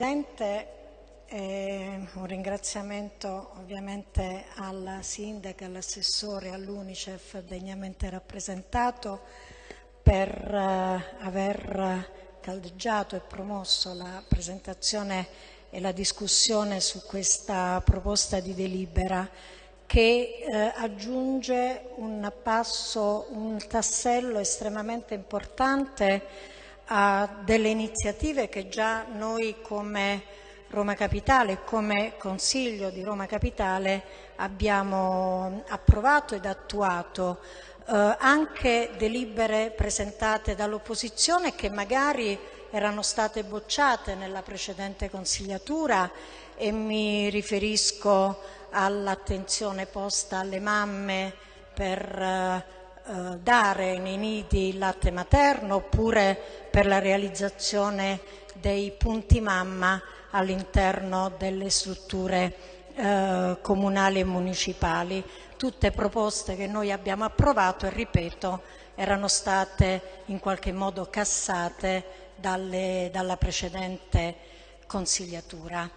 Presidente, eh, un ringraziamento ovviamente alla Sindaca, all'assessore, all'Unicef degnamente rappresentato per eh, aver caldeggiato e promosso la presentazione e la discussione su questa proposta di delibera che eh, aggiunge un passo, un tassello estremamente importante a delle iniziative che già noi come Roma Capitale come Consiglio di Roma Capitale abbiamo approvato ed attuato eh, anche delibere presentate dall'opposizione che magari erano state bocciate nella precedente consigliatura e mi riferisco all'attenzione posta alle mamme per eh, eh, dare nei nidi il latte materno oppure per la realizzazione dei punti mamma all'interno delle strutture eh, comunali e municipali. Tutte proposte che noi abbiamo approvato e ripeto erano state in qualche modo cassate dalle, dalla precedente consigliatura.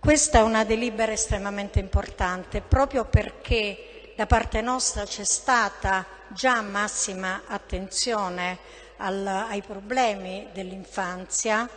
Questa è una delibera estremamente importante proprio perché da parte nostra c'è stata già massima attenzione al, ai problemi dell'infanzia,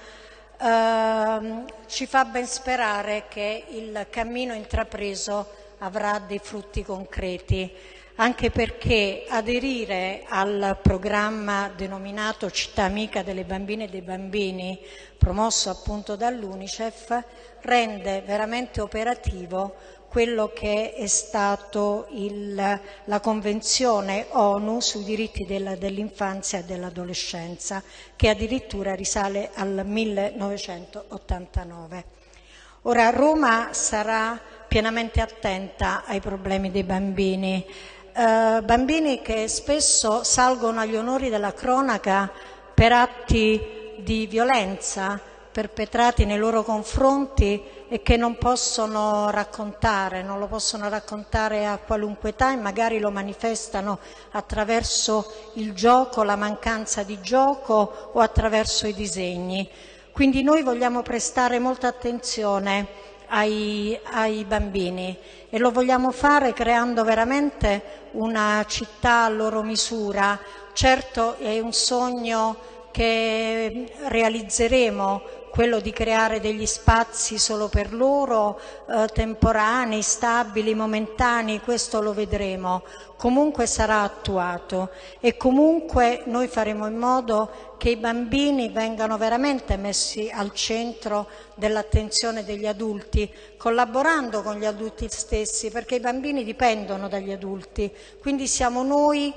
eh, ci fa ben sperare che il cammino intrapreso avrà dei frutti concreti, anche perché aderire al programma denominato Città Amica delle Bambine e dei Bambini, promosso appunto dall'Unicef, rende veramente operativo quello che è stato il, la Convenzione ONU sui diritti dell'infanzia e dell'adolescenza, che addirittura risale al 1989. Ora Roma sarà pienamente attenta ai problemi dei bambini, eh, bambini che spesso salgono agli onori della cronaca per atti di violenza, perpetrati nei loro confronti e che non possono raccontare, non lo possono raccontare a qualunque età e magari lo manifestano attraverso il gioco, la mancanza di gioco o attraverso i disegni. Quindi noi vogliamo prestare molta attenzione ai, ai, bambini e lo vogliamo fare creando veramente una città a loro misura. Certo è un sogno che realizzeremo quello di creare degli spazi solo per loro, eh, temporanei, stabili, momentanei, questo lo vedremo. Comunque sarà attuato e comunque noi faremo in modo che i bambini vengano veramente messi al centro dell'attenzione degli adulti, collaborando con gli adulti stessi, perché i bambini dipendono dagli adulti. Quindi siamo noi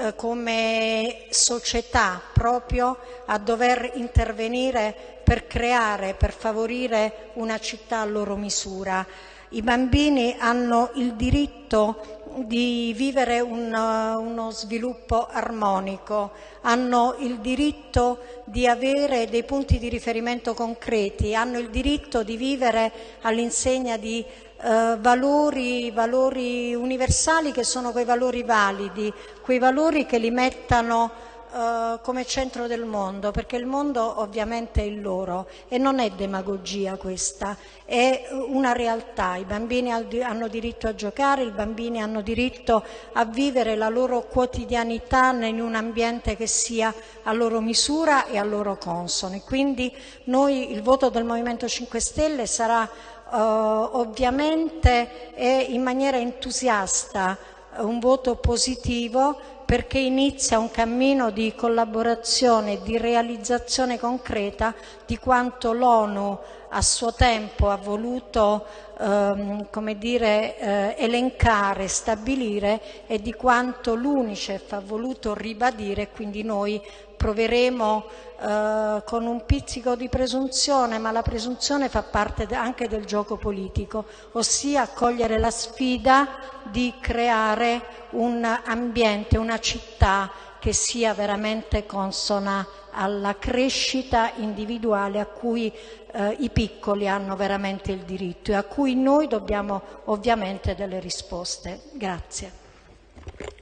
eh, come società proprio a dover intervenire per creare, per favorire una città a loro misura. I bambini hanno il diritto di vivere un, uno sviluppo armonico, hanno il diritto di avere dei punti di riferimento concreti, hanno il diritto di vivere all'insegna di eh, valori, valori universali che sono quei valori validi, quei valori che li mettano Uh, come centro del mondo, perché il mondo ovviamente è il loro e non è demagogia questa, è una realtà. I bambini hanno diritto a giocare, i bambini hanno diritto a vivere la loro quotidianità in un ambiente che sia a loro misura e a loro consono. E quindi noi, il voto del Movimento 5 Stelle sarà Uh, ovviamente è in maniera entusiasta un voto positivo perché inizia un cammino di collaborazione, di realizzazione concreta di quanto l'ONU a suo tempo ha voluto ehm, dire, eh, elencare, stabilire e di quanto l'Unicef ha voluto ribadire, quindi noi proveremo eh, con un pizzico di presunzione, ma la presunzione fa parte anche del gioco politico, ossia cogliere la sfida di creare un ambiente, una città che sia veramente consona alla crescita individuale a cui eh, i piccoli hanno veramente il diritto e a cui noi dobbiamo ovviamente delle risposte. Grazie.